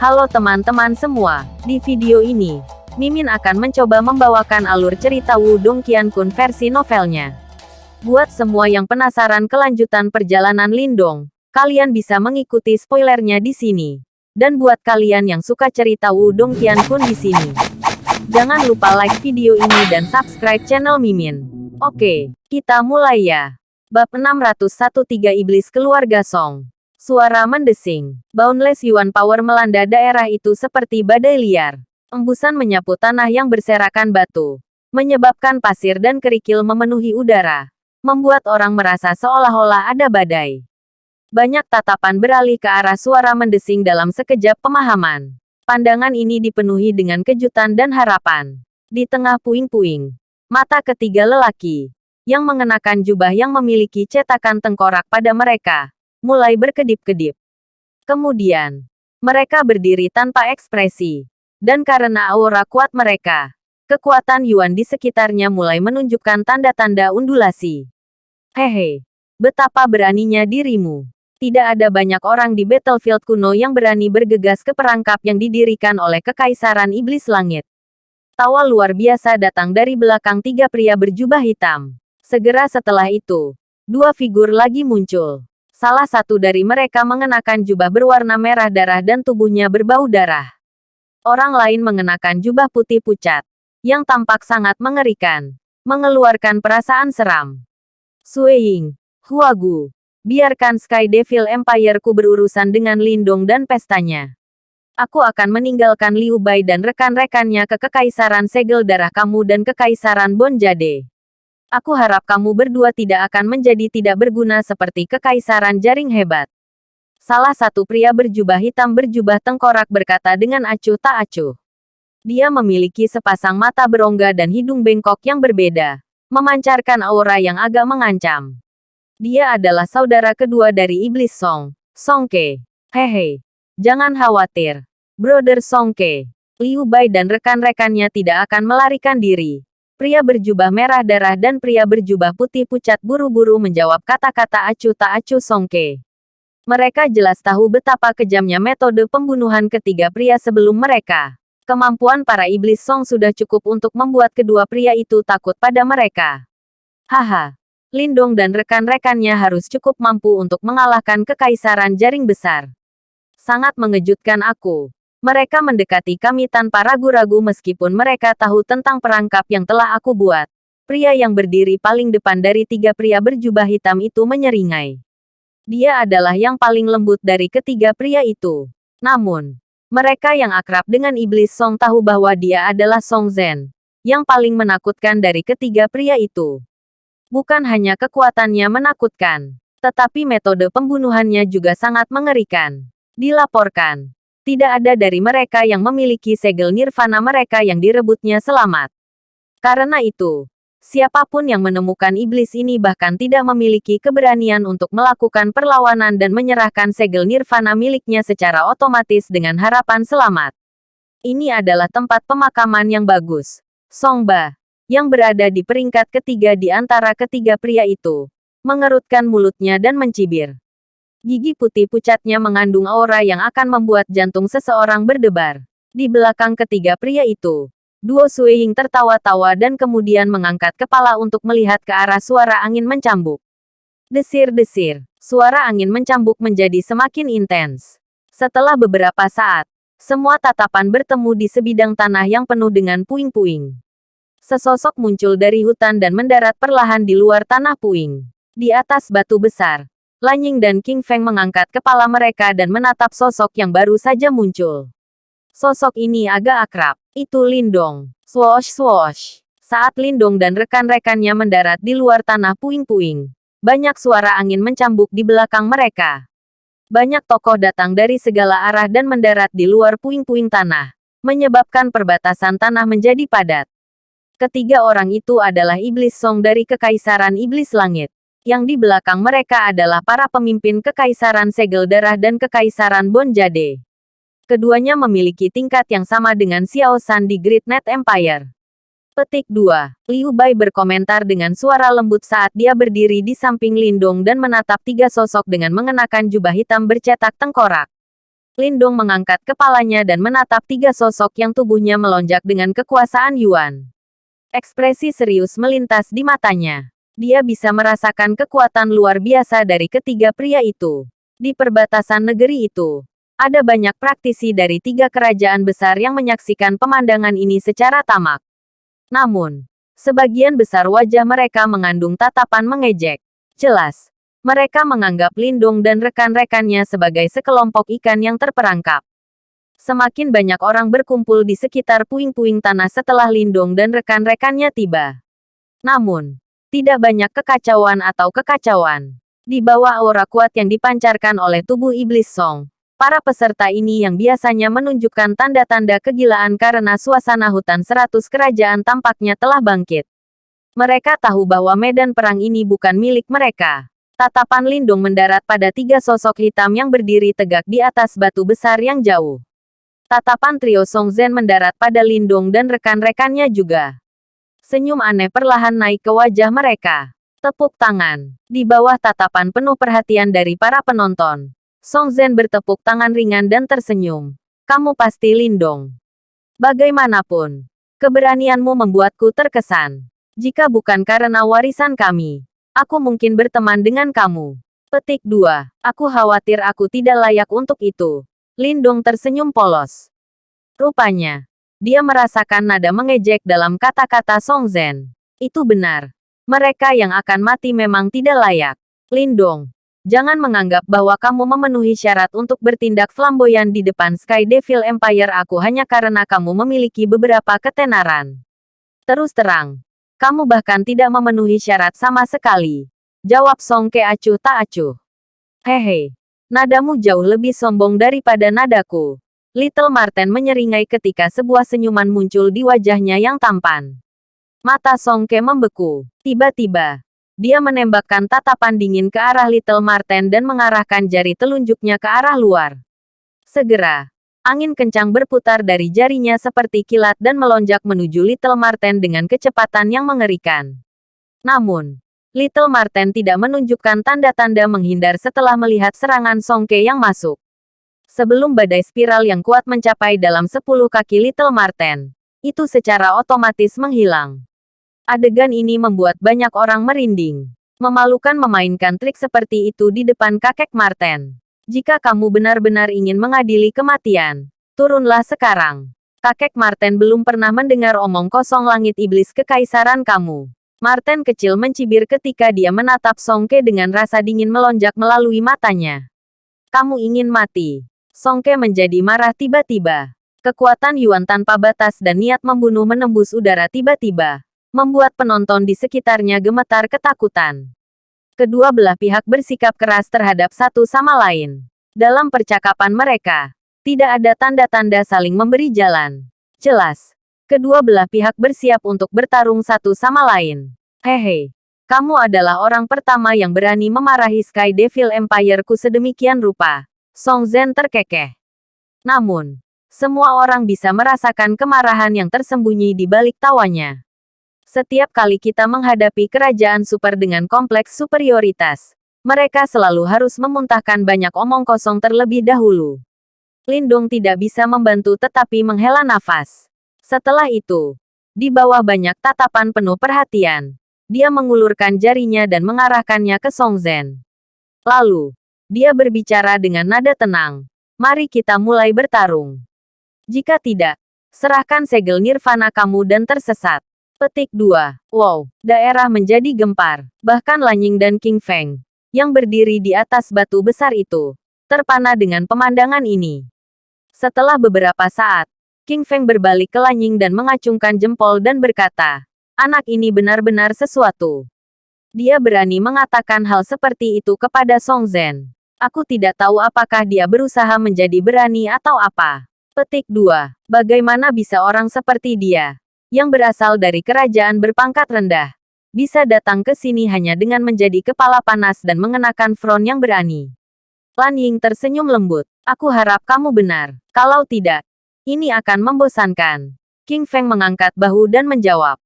Halo teman-teman semua, di video ini, Mimin akan mencoba membawakan alur cerita Wudong Qiankun versi novelnya. Buat semua yang penasaran kelanjutan perjalanan Lindong, kalian bisa mengikuti spoilernya di sini. Dan buat kalian yang suka cerita Wudong Qiankun di sini, jangan lupa like video ini dan subscribe channel Mimin. Oke, kita mulai ya. Bab 601 Iblis Keluarga Song Suara mendesing. Boundless Yuan Power melanda daerah itu seperti badai liar. Embusan menyapu tanah yang berserakan batu. Menyebabkan pasir dan kerikil memenuhi udara. Membuat orang merasa seolah-olah ada badai. Banyak tatapan beralih ke arah suara mendesing dalam sekejap pemahaman. Pandangan ini dipenuhi dengan kejutan dan harapan. Di tengah puing-puing, mata ketiga lelaki, yang mengenakan jubah yang memiliki cetakan tengkorak pada mereka, mulai berkedip-kedip. Kemudian, mereka berdiri tanpa ekspresi. Dan karena aura kuat mereka, kekuatan Yuan di sekitarnya mulai menunjukkan tanda-tanda undulasi. Hehe, betapa beraninya dirimu. Tidak ada banyak orang di battlefield kuno yang berani bergegas ke perangkap yang didirikan oleh Kekaisaran Iblis Langit. Tawa luar biasa datang dari belakang tiga pria berjubah hitam. Segera setelah itu, dua figur lagi muncul. Salah satu dari mereka mengenakan jubah berwarna merah darah dan tubuhnya berbau darah. Orang lain mengenakan jubah putih pucat, yang tampak sangat mengerikan, mengeluarkan perasaan seram. Sueying, Huagu, biarkan Sky Devil Empire-ku berurusan dengan Lindong dan pestanya. Aku akan meninggalkan Liu Bai dan rekan-rekannya ke Kekaisaran Segel Darah kamu dan Kekaisaran Bonjade. Aku harap kamu berdua tidak akan menjadi tidak berguna seperti kekaisaran jaring hebat. Salah satu pria berjubah hitam berjubah tengkorak berkata dengan acuh tak acuh. Dia memiliki sepasang mata berongga dan hidung bengkok yang berbeda, memancarkan aura yang agak mengancam. Dia adalah saudara kedua dari Iblis Song, Songke. Hehe, jangan khawatir. Brother Songke, Liu Bai dan rekan-rekannya tidak akan melarikan diri. Pria berjubah merah darah dan pria berjubah putih pucat buru-buru menjawab kata-kata acuh tak acuh Songke. Mereka jelas tahu betapa kejamnya metode pembunuhan ketiga pria sebelum mereka. Kemampuan para iblis Song sudah cukup untuk membuat kedua pria itu takut pada mereka. Haha. Lindong dan rekan-rekannya harus cukup mampu untuk mengalahkan kekaisaran jaring besar. Sangat mengejutkan aku. Mereka mendekati kami tanpa ragu-ragu meskipun mereka tahu tentang perangkap yang telah aku buat. Pria yang berdiri paling depan dari tiga pria berjubah hitam itu menyeringai. Dia adalah yang paling lembut dari ketiga pria itu. Namun, mereka yang akrab dengan iblis Song tahu bahwa dia adalah Song Zhen, yang paling menakutkan dari ketiga pria itu. Bukan hanya kekuatannya menakutkan, tetapi metode pembunuhannya juga sangat mengerikan. Dilaporkan, tidak ada dari mereka yang memiliki segel nirvana mereka yang direbutnya selamat. Karena itu, siapa pun yang menemukan iblis ini bahkan tidak memiliki keberanian untuk melakukan perlawanan dan menyerahkan segel nirvana miliknya secara otomatis dengan harapan selamat. Ini adalah tempat pemakaman yang bagus. Songba, yang berada di peringkat ketiga di antara ketiga pria itu, mengerutkan mulutnya dan mencibir. Gigi putih pucatnya mengandung aura yang akan membuat jantung seseorang berdebar. Di belakang ketiga pria itu, Duo Sueying tertawa-tawa dan kemudian mengangkat kepala untuk melihat ke arah suara angin mencambuk. Desir-desir, suara angin mencambuk menjadi semakin intens. Setelah beberapa saat, semua tatapan bertemu di sebidang tanah yang penuh dengan puing-puing. Sesosok muncul dari hutan dan mendarat perlahan di luar tanah puing. Di atas batu besar, Lanying dan King Feng mengangkat kepala mereka dan menatap sosok yang baru saja muncul. Sosok ini agak akrab. Itu Lindong. Swoosh swoosh. Saat Lindong dan rekan-rekannya mendarat di luar tanah puing-puing, banyak suara angin mencambuk di belakang mereka. Banyak tokoh datang dari segala arah dan mendarat di luar puing-puing tanah, menyebabkan perbatasan tanah menjadi padat. Ketiga orang itu adalah Iblis Song dari Kekaisaran Iblis Langit yang di belakang mereka adalah para pemimpin Kekaisaran Segel Darah dan Kekaisaran Bonjade. Keduanya memiliki tingkat yang sama dengan Xiao San di Great Net Empire. Petik 2. Liu Bai berkomentar dengan suara lembut saat dia berdiri di samping Lindong dan menatap tiga sosok dengan mengenakan jubah hitam bercetak tengkorak. Lindong mengangkat kepalanya dan menatap tiga sosok yang tubuhnya melonjak dengan kekuasaan Yuan. Ekspresi serius melintas di matanya. Dia bisa merasakan kekuatan luar biasa dari ketiga pria itu. Di perbatasan negeri itu, ada banyak praktisi dari tiga kerajaan besar yang menyaksikan pemandangan ini secara tamak. Namun, sebagian besar wajah mereka mengandung tatapan mengejek. Jelas, mereka menganggap Lindung dan rekan-rekannya sebagai sekelompok ikan yang terperangkap. Semakin banyak orang berkumpul di sekitar puing-puing tanah setelah Lindung dan rekan-rekannya tiba. Namun, tidak banyak kekacauan atau kekacauan. Di bawah aura kuat yang dipancarkan oleh tubuh iblis Song, para peserta ini yang biasanya menunjukkan tanda-tanda kegilaan karena suasana hutan seratus kerajaan tampaknya telah bangkit. Mereka tahu bahwa medan perang ini bukan milik mereka. Tatapan Lindung mendarat pada tiga sosok hitam yang berdiri tegak di atas batu besar yang jauh. Tatapan trio Song Zhen mendarat pada Lindung dan rekan-rekannya juga. Senyum aneh perlahan naik ke wajah mereka. Tepuk tangan. Di bawah tatapan penuh perhatian dari para penonton. Song Zhen bertepuk tangan ringan dan tersenyum. Kamu pasti Lindong. Bagaimanapun, keberanianmu membuatku terkesan. Jika bukan karena warisan kami, Aku mungkin berteman dengan kamu. Petik 2. Aku khawatir aku tidak layak untuk itu. Lindung tersenyum polos. Rupanya, dia merasakan nada mengejek dalam kata-kata Song Zhen. Itu benar. Mereka yang akan mati memang tidak layak. Lindong, jangan menganggap bahwa kamu memenuhi syarat untuk bertindak flamboyan di depan Sky Devil Empire aku hanya karena kamu memiliki beberapa ketenaran. Terus terang, kamu bahkan tidak memenuhi syarat sama sekali. Jawab Song Ke acuh tak acuh. Hehe. Nadamu jauh lebih sombong daripada nadaku. Little Marten menyeringai ketika sebuah senyuman muncul di wajahnya yang tampan. Mata Song Ke membeku. Tiba-tiba, dia menembakkan tatapan dingin ke arah Little Marten dan mengarahkan jari telunjuknya ke arah luar. Segera, Angin kencang berputar dari jarinya seperti kilat dan melonjak menuju Little Marten dengan kecepatan yang mengerikan. Namun, Little Marten tidak menunjukkan tanda-tanda menghindar setelah melihat serangan Songke yang masuk. Sebelum badai spiral yang kuat mencapai dalam 10 kaki Little Marten, itu secara otomatis menghilang. Adegan ini membuat banyak orang merinding. Memalukan memainkan trik seperti itu di depan kakek Marten. Jika kamu benar-benar ingin mengadili kematian, turunlah sekarang. Kakek Marten belum pernah mendengar omong kosong langit iblis kekaisaran kamu. Marten kecil mencibir ketika dia menatap Songke dengan rasa dingin melonjak melalui matanya. Kamu ingin mati. Songke menjadi marah tiba-tiba. Kekuatan Yuan tanpa batas dan niat membunuh menembus udara tiba-tiba. Membuat penonton di sekitarnya gemetar ketakutan kedua belah pihak bersikap keras terhadap satu sama lain. Dalam percakapan mereka, tidak ada tanda-tanda saling memberi jalan. Jelas, kedua belah pihak bersiap untuk bertarung satu sama lain. Hehe, kamu adalah orang pertama yang berani memarahi Sky Devil Empire-ku sedemikian rupa. Song Zhen terkekeh. Namun, semua orang bisa merasakan kemarahan yang tersembunyi di balik tawanya. Setiap kali kita menghadapi kerajaan super dengan kompleks superioritas, mereka selalu harus memuntahkan banyak omong kosong terlebih dahulu. Lindung tidak bisa membantu tetapi menghela nafas. Setelah itu, di bawah banyak tatapan penuh perhatian, dia mengulurkan jarinya dan mengarahkannya ke Song Zhen. Lalu, dia berbicara dengan nada tenang. Mari kita mulai bertarung. Jika tidak, serahkan segel nirvana kamu dan tersesat. Petik 2. Wow, daerah menjadi gempar. Bahkan Lanying dan King Feng, yang berdiri di atas batu besar itu, terpana dengan pemandangan ini. Setelah beberapa saat, King Feng berbalik ke Lanying dan mengacungkan jempol dan berkata, anak ini benar-benar sesuatu. Dia berani mengatakan hal seperti itu kepada Song Zhen. Aku tidak tahu apakah dia berusaha menjadi berani atau apa. Petik 2. Bagaimana bisa orang seperti dia, yang berasal dari kerajaan berpangkat rendah, bisa datang ke sini hanya dengan menjadi kepala panas dan mengenakan front yang berani. Lan Ying tersenyum lembut. Aku harap kamu benar. Kalau tidak, ini akan membosankan. King Feng mengangkat bahu dan menjawab.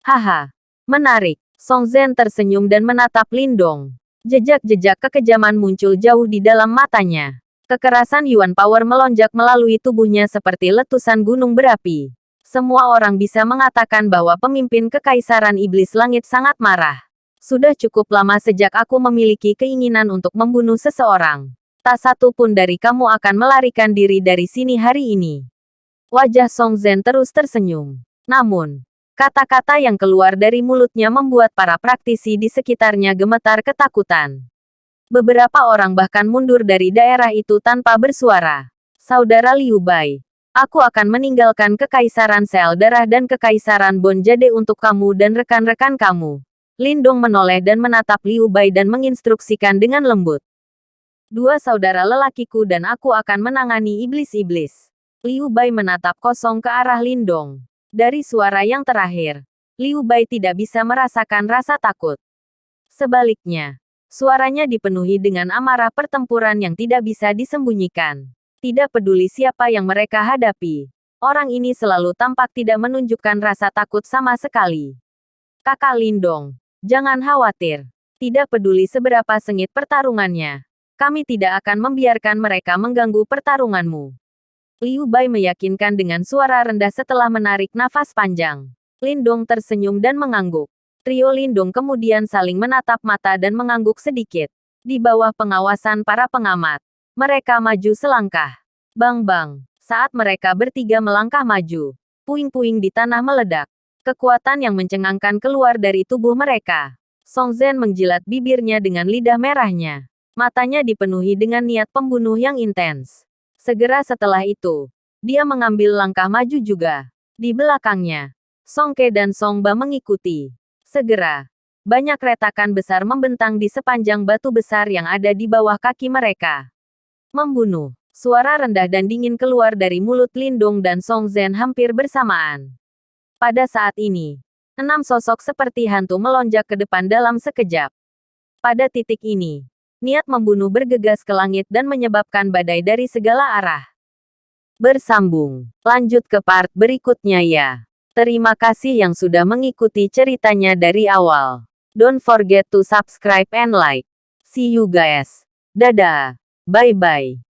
Haha, menarik. Song Zhen tersenyum dan menatap Lindong. Jejak-jejak kekejaman muncul jauh di dalam matanya. Kekerasan Yuan Power melonjak melalui tubuhnya seperti letusan gunung berapi. Semua orang bisa mengatakan bahwa pemimpin Kekaisaran Iblis Langit sangat marah. Sudah cukup lama sejak aku memiliki keinginan untuk membunuh seseorang. Tak satu pun dari kamu akan melarikan diri dari sini hari ini. Wajah Song Zhen terus tersenyum. Namun, kata-kata yang keluar dari mulutnya membuat para praktisi di sekitarnya gemetar ketakutan. Beberapa orang bahkan mundur dari daerah itu tanpa bersuara. Saudara Liu Bai, aku akan meninggalkan Kekaisaran Sel Darah dan Kekaisaran Bon Jade untuk kamu dan rekan-rekan kamu. Lindong menoleh dan menatap Liu Bai dan menginstruksikan dengan lembut. Dua saudara lelakiku dan aku akan menangani iblis-iblis. Liu Bai menatap kosong ke arah Lindong. Dari suara yang terakhir, Liu Bai tidak bisa merasakan rasa takut. Sebaliknya, suaranya dipenuhi dengan amarah pertempuran yang tidak bisa disembunyikan. Tidak peduli siapa yang mereka hadapi, orang ini selalu tampak tidak menunjukkan rasa takut sama sekali. Kakak Lindong, jangan khawatir. Tidak peduli seberapa sengit pertarungannya, kami tidak akan membiarkan mereka mengganggu pertarunganmu. Liu Bai meyakinkan dengan suara rendah setelah menarik nafas panjang. Lindong tersenyum dan mengangguk. Trio Lindong kemudian saling menatap mata dan mengangguk sedikit. Di bawah pengawasan para pengamat, mereka maju selangkah. Bang-bang, saat mereka bertiga melangkah maju, puing-puing di tanah meledak. Kekuatan yang mencengangkan keluar dari tubuh mereka. Song Zhen menjilat bibirnya dengan lidah merahnya. Matanya dipenuhi dengan niat pembunuh yang intens. Segera setelah itu, dia mengambil langkah maju juga. Di belakangnya, Song Ke dan Song Ba mengikuti. Segera, banyak retakan besar membentang di sepanjang batu besar yang ada di bawah kaki mereka. Membunuh. Suara rendah dan dingin keluar dari mulut Lindung dan Song Zhen hampir bersamaan. Pada saat ini, enam sosok seperti hantu melonjak ke depan dalam sekejap. Pada titik ini, niat membunuh bergegas ke langit dan menyebabkan badai dari segala arah. Bersambung. Lanjut ke part berikutnya ya. Terima kasih yang sudah mengikuti ceritanya dari awal. Don't forget to subscribe and like. See you guys. Dadah. Bye-bye.